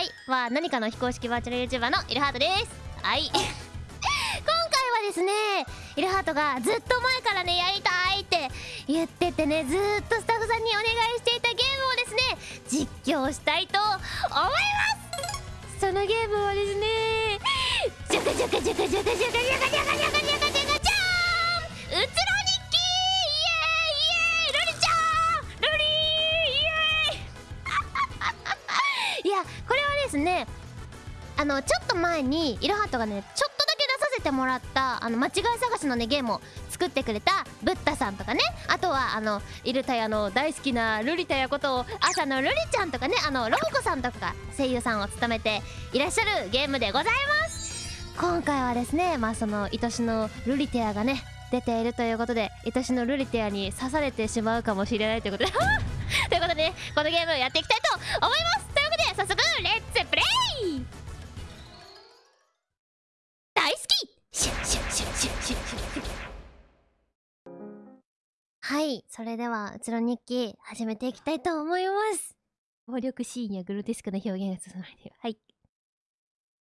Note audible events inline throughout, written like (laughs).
はい。は何かの非公式バーチャル YouTuber のイルハートです。はい。(laughs) 今回はですねイルハートがずっと前からねやりたいって言っててねずっとスタッフさんにお願いしていたゲームをですね実況したいと思います。そのゲームはですねジャカジャカジャカジャカジャカジャカジャカジャカジャカジャカジャカジャーンですね。あのちょっと前にイルハートがねちょっとだけ出させてもらったあの間違い探しのねゲームを作ってくれたブッダさんとかね。あとはあのイルタヤの大好きなルリタヤことを朝のルリちゃんとかね。あのロボコさんとかが声優さんを務めていらっしゃるゲームでございます。今回はですねまあその愛しのルリテアがね出ているということで愛しのルリテアに刺されてしまうかもしれないということで (laughs) ということでねこのゲームをやっていきたいと思います。早速レッツプレイ大好きはいそれではうつろ日記始めていきたいと思います暴力シーンやグロテスクな表現が進まれているはい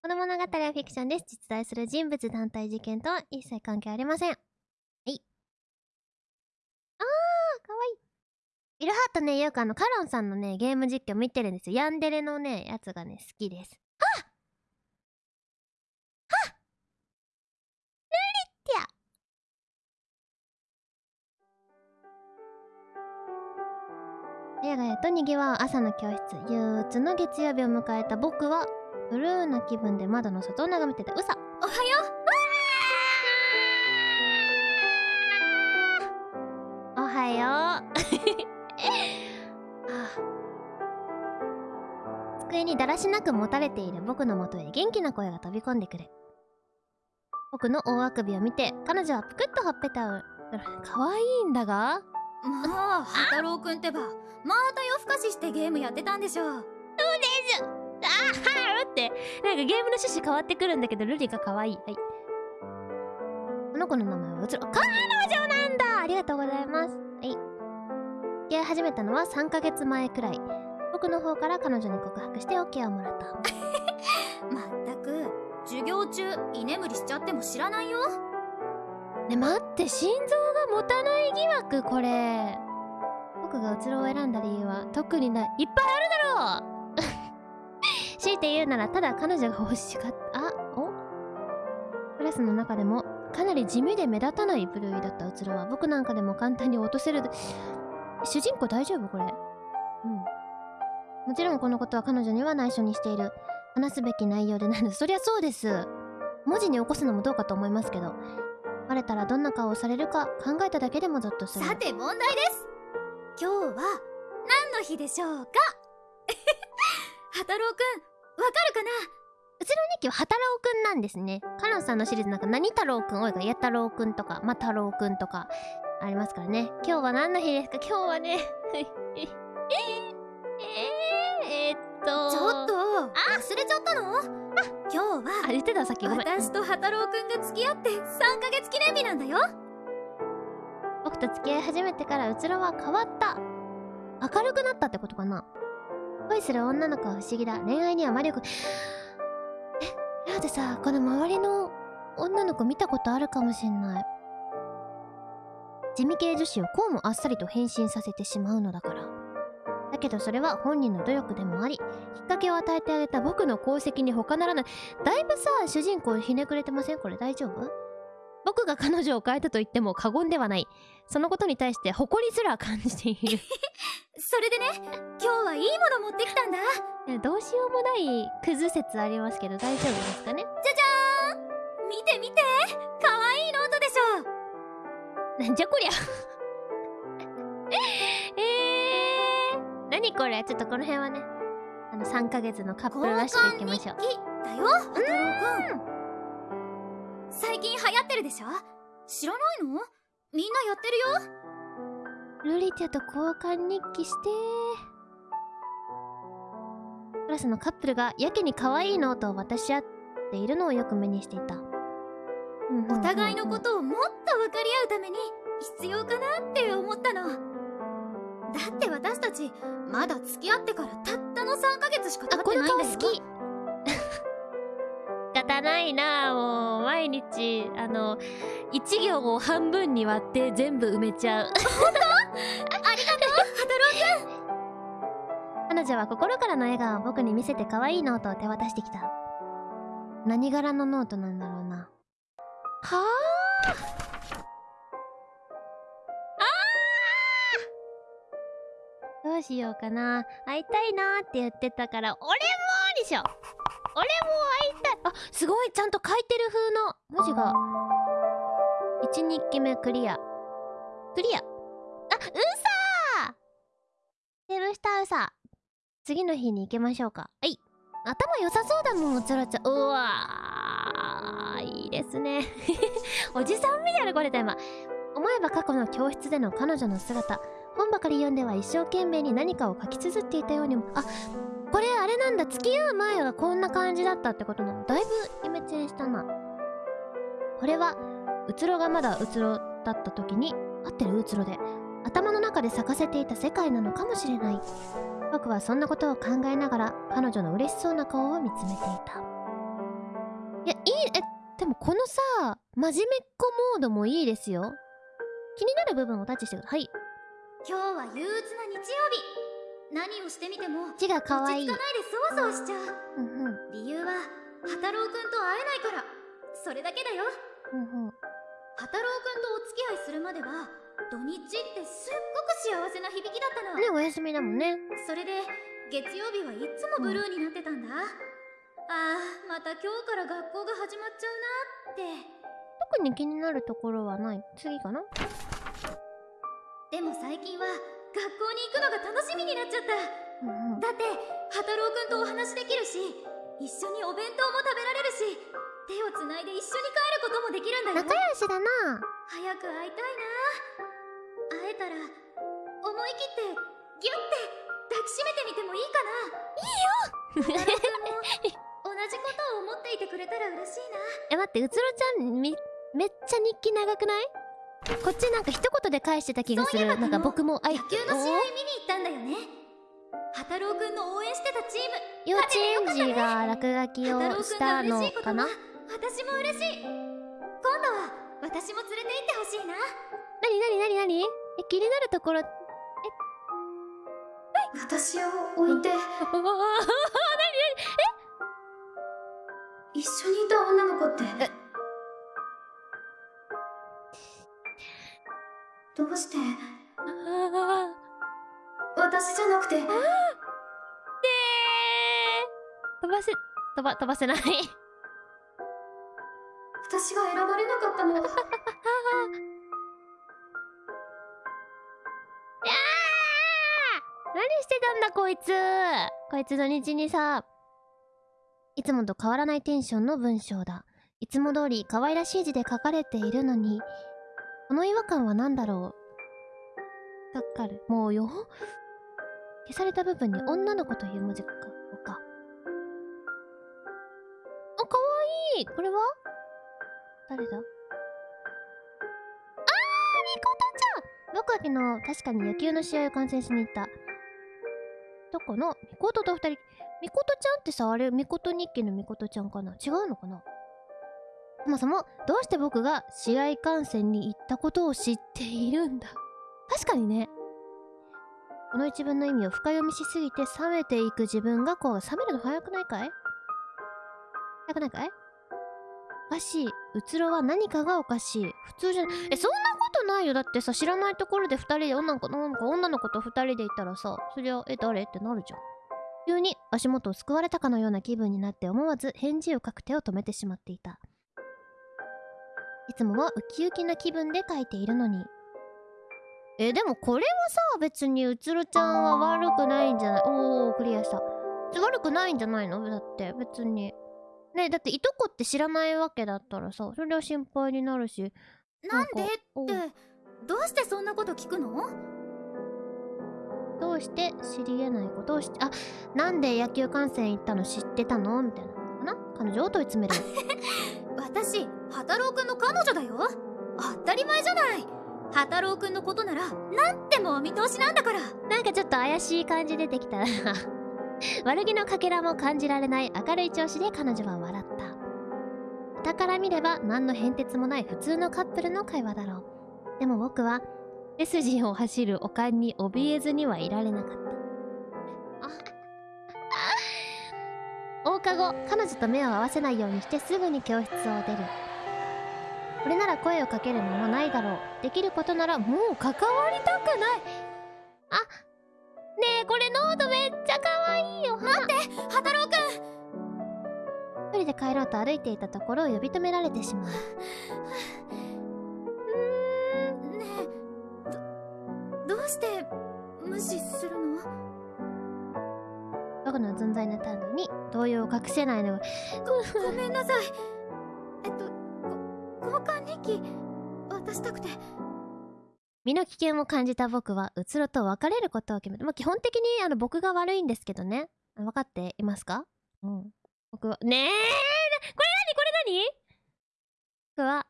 この物語はフィクションです。実在する人物団体事件とは一切関係ありません。はい。あー、かわいい。イルハートね、よくあの、カロンさんのね、ゲーム実況見てるんですよ。ヤンデレのね、やつがね、好きです。はっ！はっ！ルリッティア！やがやと賑わう朝の教室。憂鬱の月曜日を迎えた僕はブルーな気分で窓の外を眺めてたうさ。おはよおはよう！は (laughs) あ (sighs) 机にだらしなくもたれている僕のもとへ元気な声が飛び込んでくる。僕の大あくびを見て彼女はぷくっとほっぺたを (laughs) 可愛いんだが？うまあハローくんってばまた夜更かししてゲームやってたんでしょあーはーってなんかゲームの趣旨変わってくるんだけどルリが可愛い。はい。この子の名前はうつろ彼女なんだ！ありがとうございます始めたのは3ヶ月前くらい。僕の方から彼女に告白して OK をもらった。(laughs) まったく授業中居眠りしちゃっても知らないよ。ね待って心臓が持たない疑惑これ。僕がうつろを選んだ理由は特にない。いっぱいあるだろう。(laughs) 強いて言うならただ彼女が欲しかった。あお？クラスの中でもかなり地味で目立たない部類だったうつろは僕なんかでも簡単に落とせる主人公大丈夫？これ。うん。もちろんこのことは彼女には内緒にしている。話すべき内容でないのそりゃそうです。文字に起こすのもどうかと思いますけど。バレたらどんな顔をされるか考えただけでもゾッとする。さて問題です。今日は何の日でしょうか？(laughs) ハタロウくんわかるかな？うちの日記ははたろうくんなんですね。カノンさんのシリーズなんか何太郎くん、おいかや太郎くんとか、ま太郎くんとかありますからね。今日は何の日ですか？今日はね。(laughs) えー、えー、っと。ちょっと忘れちゃったの？今日あ、は言ってたさっき。私とハタロウくんが付き合って3ヶ月記念日なんだよ僕と付き合い始めてからうつろは変わった。明るくなったってことかな？恋する女の子は不思議だ。恋愛には魔力。え、だってさ、この周りの女の子見たことあるかもしんない。地味系女子をこうもあっさりと変身させてしまうのだから。だけどそれは本人の努力でもあり、きっかけを与えてあげた僕の功績に他ならない。だいぶさ、主人公ひねくれてません？これ大丈夫？僕が彼女を変えたと言っても過言ではない。そのことに対して誇りすら感じている。(laughs) それでね今日はいいもの持ってきたんだどうしようもないクズ説ありますけど大丈夫ですかね？じゃな (laughs) んじゃこりゃ。(laughs) えー、何これ？ちょっとこの辺はね。あの3ヶ月のカップルらしくいきましょう。だよハタロウくん最近流行ってるでしょ？知らないの？みんなやってるよ？ルリティアと交換日記してクラスのカップルがやけに可愛いノートを渡し合っているのをよく目にしていたお互いのことをもっと分かり合うために必要かなって思ったの。だって私たちまだ付き合ってからたったの3ヶ月しか経あってないんだよこの顔好き。(laughs) がないなもう毎日あの1行を半分に割って全部埋めちゃう。ありがとう。彼女は心からの笑顔を僕に見せて可愛いノートを手渡してきた。何柄のノートなんだろうなはあ。どうしようかな。会いたいなーって言ってたから俺もでしょ。俺も会いたい。あすごいちゃんと書いてる風の文字が。1日記目クリア。クリア。あうさー。セブしたうさ次の日に行きましょうか。はい。頭良さそうだもんうつらちゃんうわー。ですね。(laughs) おじさんみたいなこれだ今。思えば過去の教室での彼女の姿。本ばかり読んでは一生懸命に何かを書き綴っていたようにも。あこれあれなんだ。付き合う前はこんな感じだったってことなの。だいぶイメチェンしたな。これはうつろがまだうつろだった時に合ってるうつろで頭の中で咲かせていた世界なのかもしれない。僕はそんなことを考えながら彼女の嬉しそうな顔を見つめていた。いやいいえでもこのさ真面目っ子モードもいいですよ。気になる部分をタッチしてください。はい今日は憂鬱な日曜日。何をしてみても字が可愛い。落ち着かないでそわそわしちゃう。うんうん。理由は波太郎くんと会えないから。それだけだよ。うんうん。波太郎くんとお付き合いするまでは土日ってすっごく幸せな響きだったの、ねお休みだもんね。それで月曜日はいつもブルーになってたんだ、ああまた今日から学校が始まっちゃうなって。特に気になるところはない？次かな？でも最近は学校に行くのが楽しみになっちゃった。うんうん。だって波太郎くんとお話できるし一緒にお弁当も食べられるし手をつないで一緒に帰ることもできるんだよ。仲良しだな。早く会いたいな。会えたら思い切ってギュッて抱きしめてみてもいいかな。いいよ (laughs) じことを思っていてくれたら嬉しいな。え待ってうつろちゃんみめっちゃ日記長くない？こっちなんか一言で返してた気がする。なんか僕もあい野球の試合見に行ったんだよね。波太郎くんの応援してたチーム。幼稚園児が落書きをしたの嬉しいことはかな私も嬉しい。今度は私も連れて行ってほしいな。なになになになに？え気になるところ私を置いて (laughs) 一緒にいた女の子って。どうして？あ私じゃなくて。ー。で飛ばせ飛ば飛ばせない。私が選ばれなかったの。(laughs) あー！何してたんだこいつ。こいつ土日にさ。いつもと変わらないテンションの文章だ。いつも通り可愛らしい字で書かれているのにこの違和感は何だろう。がっかる。もうよ。消された部分に女の子という文字がか。あかわいい。これは？誰だ？あーみことちゃん。僕は昨日確かに野球の試合を観戦しに行った。どこの？みことと二人。みことちゃんってさあれみこと日記のみことちゃんかな？違うのかな？そもそもどうして僕が試合観戦に行ったことを知っているんだ？確かにね。この一文の意味を深読みしすぎて冷めていく自分がこう冷めるの早くないかい？早くないかい？おかしい。うつろは何かがおかしい。普通じゃえそんなことないよ。だってさ知らないところで2人で女の子女の子と2人でいたらさそりゃえ誰？ってなるじゃん。急に足元をすくわれたかのような気分になって思わず返事を書く手を止めてしまっていた。いつもはウキウキな気分で書いているのに。えでもこれはさ別にうつろちゃんは悪くないんじゃない？おークリアした。悪くないんじゃないの？だって別に。ねだっていとこって知らないわけだったらさそれは心配になるし。なんで？ってどうしてそんなこと聞くの？どうして知り得ないことをしあなんで野球観戦行ったの知ってたの？みたいなな？彼女を問い詰める。(laughs) 私波太郎くんの彼女だよ。当たり前じゃない。波太郎くんのことならなんでもお見通しなんだから。なんかちょっと怪しい感じ出てきた。な (laughs) 悪気のかけらも感じられない明るい調子で彼女は笑った。傍から見れば何の変哲もない普通のカップルの会話だろう。でも僕は背筋を走るおかんに怯えずにはいられなかった。あ放課後彼女と目を合わせないようにしてすぐに教室を出る。これなら声をかける間もないだろう。できることならもう関わりたくない。あねえこれノートめっちゃ可愛いよ。待ってハタロウくん。一人で帰ろうと歩いていたところを呼び止められてしまうして無視するの？僕の存在の態度に動揺を隠せないのがごごめんなさい。えっとご交換日記渡したくて。身の危険を感じた僕はうつろと別れることを決めた、まあ、基本的にあの僕が悪いんですけどね。分かっていますか？うん。僕はねえこれ何？これ何？僕は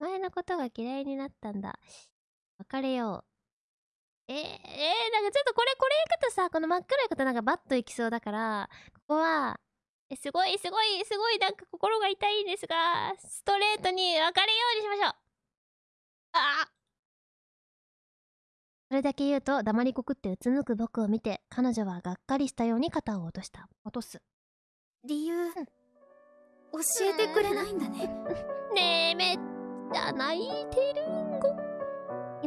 前のことが嫌いになったんだ。別れようえー、えー、なんかちょっとこれこれ行くとさこの真っ黒いことなんかバッといきそうだからここはえすごいすごいすごいなんか心が痛いんですがストレートに別れようにしましょう。あそれだけ言うと黙りこくってうつむく僕を見て彼女はがっかりしたように肩を落とした。落とす。理由、教えてくれないんだね。ねえめっちゃ泣いてる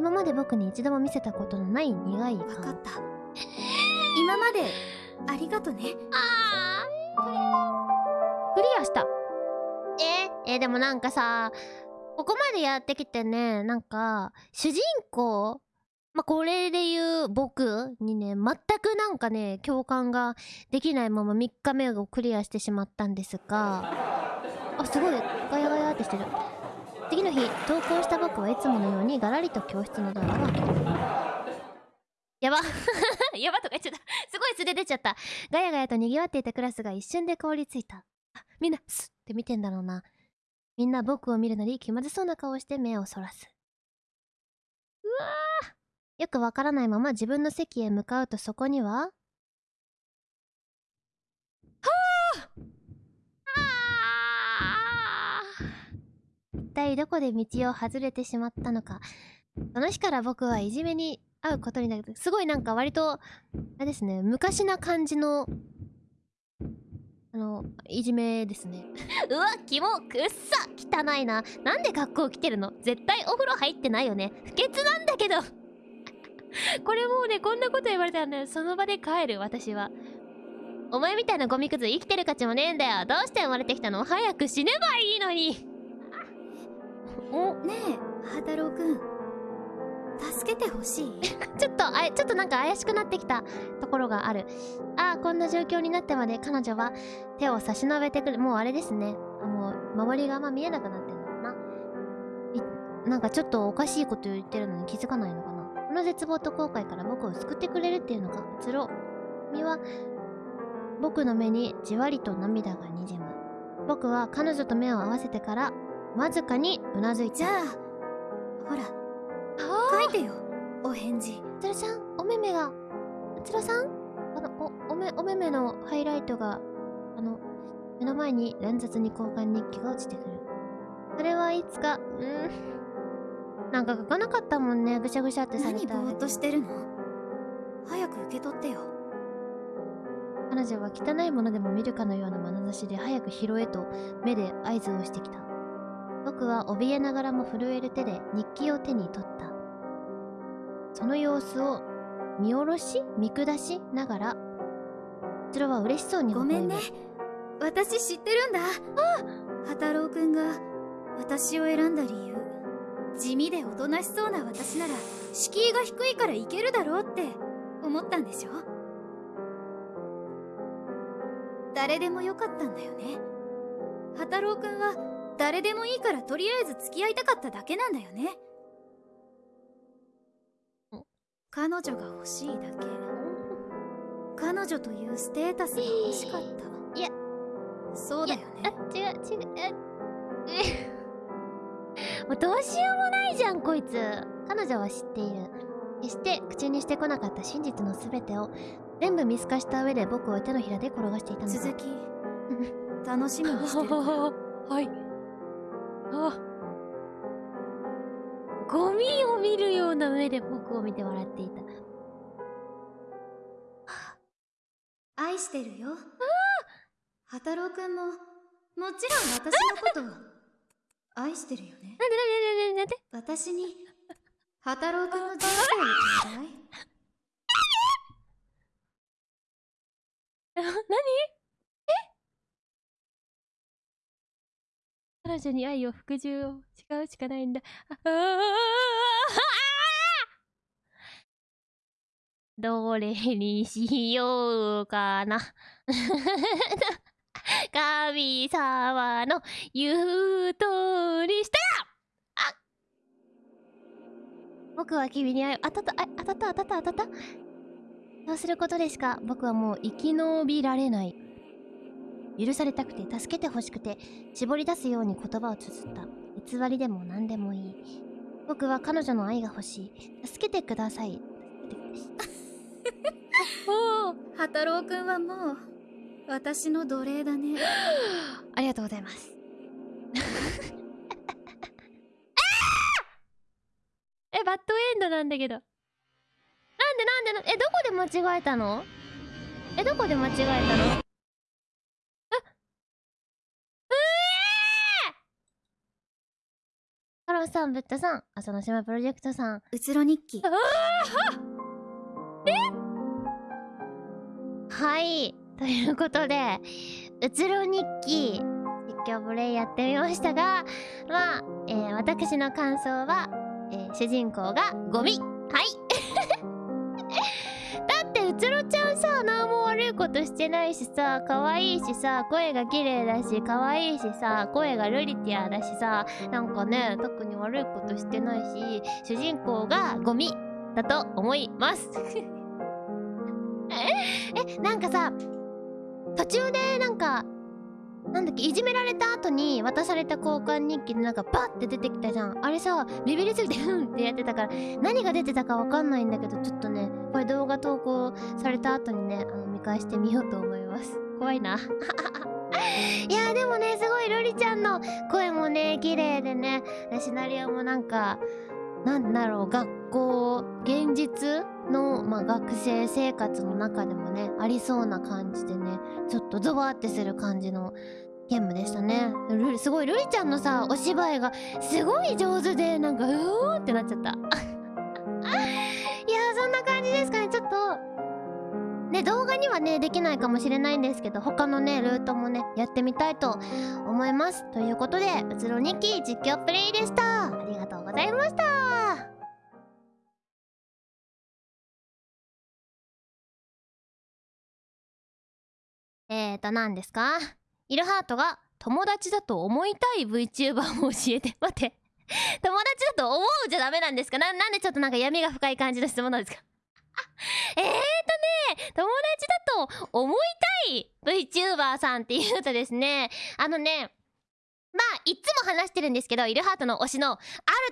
今まで僕に一度も見せたことのない苦い顔分かった。(laughs) 今まで。ありがとね。あークリアした。え？えでもなんかさここまでやってきてねなんか主人公まあ、これで言う僕にね全くなんかね共感ができないまま3日目をクリアしてしまったんですが。(laughs) あすごい。ガヤガヤってしてる次の日登校した僕はいつものようにガラリと教室のドアを開けるやば。(laughs) やばとか言っちゃった。すごい素で出ちゃった。ガヤガヤと賑わっていたクラスが一瞬で凍りついた。みんなスッって見てんだろうな。みんな僕を見るなり気まずそうな顔をして目をそらす。うわー。よくわからないまま自分の席へ向かうとそこにははあ一体どこで道を外れてしまったのか。その日から僕はいじめに遭うことになる。すごいなんか割とあれですね昔な感じのあのいじめですね。(laughs) うわキモくっさ汚いな。なんで学校来てるの？絶対お風呂入ってないよね。不潔なんだけど。(laughs) これもうねこんなこと言われたらねその場で帰る私は。お前みたいなゴミくず生きてる価値もねえんだよ。どうして生まれてきたの？早く死ねばいいのに。おねえハタロウくん。助けてほしい？(laughs) ちょっとあちょっとなんか怪しくなってきた。ところがある。ああこんな状況になってまで彼女は手を差し伸べてくる。もうあれですね。あもう周りがあんま見えなくなってんのかな。いなんかちょっとおかしいこと言ってるのに気づかないのかな。この絶望と後悔から僕を救ってくれるっていうのか。つろみは僕の目にじわりと涙がにじむ。僕は彼女と目を合わせてからわずかにうなずいたじゃあほら書いてよお返事。つるちゃんお目目が。つろさん？あのおおめお目目のハイライトがあの目の前に乱雑に交換日記が落ちてくる。それはいつかうん。なんか書かなかったもんねぐしゃぐしゃってされた何ぼーっとしてるの？早く受け取ってよ。彼女は汚いものでも見るかのような眼差しで早く拾えと目で合図をしてきた僕は怯えながらも震える手で日記を手に取った。その様子を見下ろし見下しながらそれは嬉しそうにごめんね。私知ってるんだ。あハタロウくんが私を選んだ理由地味でおとなしそうな私なら敷居が低いからいけるだろうって思ったんでしょ？誰でもよかったんだよね。ハタロウくんは誰でもいいからとりあえず付き合いたかっただけなんだよね。彼女が欲しいだけ。彼女というステータスが欲しかった。いやそうだよあね違う違うええ (laughs) もうどうしようもないじゃんこいつ。彼女は知っている。決して口にしてこなかった真実の全てを全部見透かした上で僕を手のひらで転がしていたのだ。続き楽しみにしてる (laughs) 見るような目で僕を見て笑っていた。愛してるよ。畑郎くんももちろん私のことを。愛してるよね。なんでなんでなんでなんで私に畑郎くんの人生をちょうだい？(laughs) え何？彼女に愛を服従を誓うしかないんだ。ああどれにしようかな。(laughs) 神様の言う通りしたら。あ僕は君に愛を当たった。あ当たった。当たった。当たった。そうすることでしか。僕はもう生き延びられない。許されたくて助けてほしくて絞り出すように言葉を綴った。偽りでも何でもいい。僕は彼女の愛が欲しい。助けてください。助けてください。おお畑郎くんはもう私の奴隷だね。(gasps) ありがとうございます。(laughs) えバッドエンドなんだけど。なんでなんでなえどこで間違えたの？えどこで間違えたの？ハローさんブッダさん朝の島プロジェクトさん。うつろ日記はい。ということでうつろ日記実況プレイやってみましたがまあ、えー私の感想は、えー主人公がゴミ。はい。(laughs) だってうつろちゃんさ何も悪いことしてないしさ可愛いしさ声が綺麗だし可愛いしさ声がルリティアだしさなんかね特に悪いことしてないし主人公がゴミだと思います。えなんかさ途中でなんかなんだっけいじめられた後に渡された交換日記でなんかバッて出てきたじゃん。あれさビビりすぎてうんってやってたから何が出てたかわかんないんだけどちょっとねこれ動画投稿された後にねあの見返してみようと思います。怖いな。(laughs) いやでもねすごいルリちゃんの声もね綺麗でねシナリオもなんかなんだろう学校現実の、まあ、学生生活の中でもねありそうな感じでねちょっとゾワってする感じのゲームでしたね。すごいルリちゃんのさお芝居がすごい上手でなんかうーってなっちゃった。(laughs) いやそんな感じですかね。ちょっとね動画にはねできないかもしれないんですけど他のねルートもねやってみたいと思います。ということでうつろ日記実況プレイでした。ありがとうございました。えーと何ですか？イルハートが友達だと思いたい VTuber を教えて。(laughs) 待って。友達だと思うじゃダメなんですか？ななんでちょっとなんか闇が深い感じの質問なんですか？(laughs) えーとね友達だと思いたい VTuber さんっていうとですねあのねまあいつも話してるんですけどイルハートの推しのアル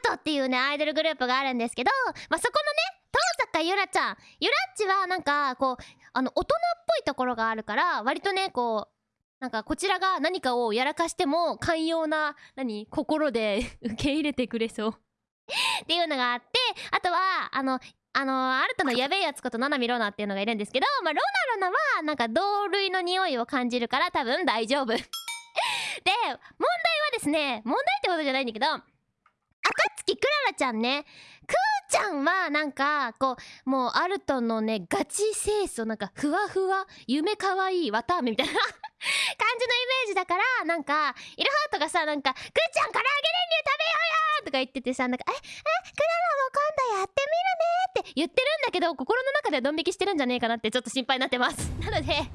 トっていうねアイドルグループがあるんですけどまあそこのね登坂ゆらちゃん。ゆらっちはなんかこうあの大人っぽいところがあるから割とねこうなんかこちらが何かをやらかしても寛容な何心で (laughs) 受け入れてくれそう。っていうのがあってあとはあのあのアルトのやべえやつことナナミロナっていうのがいるんですけど、まあ、ロナロナはなんか同類の匂いを感じるから多分大丈夫。(laughs) で問題はですね問題ってことじゃないんだけど暁クララちゃんねくーちゃんはなんかこうもうアルトのねガチ清楚なんかふわふわ夢かわいいわたあめみたいな感じのイメージだからなんかイルハートがさなんか「くーちゃん唐揚げ練乳食べようよ!」とか言っててさなんか「ええクララも今度やってみるね」って言ってるんだけど心の中ではドン引きしてるんじゃねえかなってちょっと心配になってます (laughs) なのでイルハートはね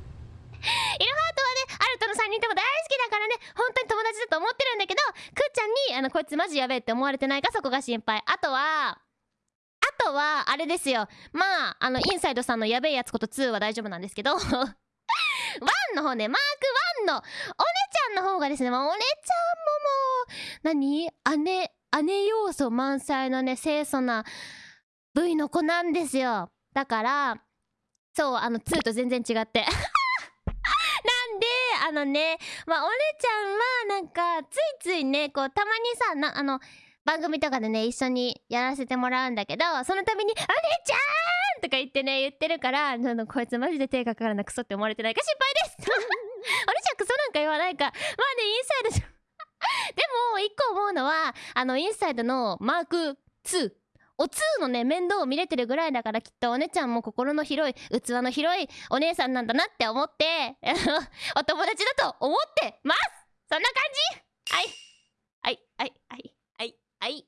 アルトの3人とも大好きだからね本当に友達だと思ってるんだけどくーちゃんにあのこいつマジやべえって思われてないかそこが心配あとはあとはあれですよ。まああのインサイドさんのやべえやつこと2は大丈夫なんですけど。(laughs) 1の方ねマーク1のお姉ちゃんの方がですね、まあ、お姉ちゃんももう何？姉姉要素満載のね清楚な V の子なんですよ。だからそうあの2と全然違って。(laughs) なんであのねまあお姉ちゃんはなんかついついねこうたまにさなあの番組とかでね一緒にやらせてもらうんだけどその度に「お姉ちゃん!」とか言ってね言ってるからあのこいつマジで手がかからなクソって思われてないか心配です！お姉ちゃんクソなんか言わないか。まあねインサイド (laughs) でも一個思うのはあのインサイドのマーク2お2のね面倒を見れてるぐらいだからきっとお姉ちゃんも心の広い器の広いお姉さんなんだなって思って (laughs) お友達だと思ってます！そんな感じ！はいはい。はい。はい。はいはい。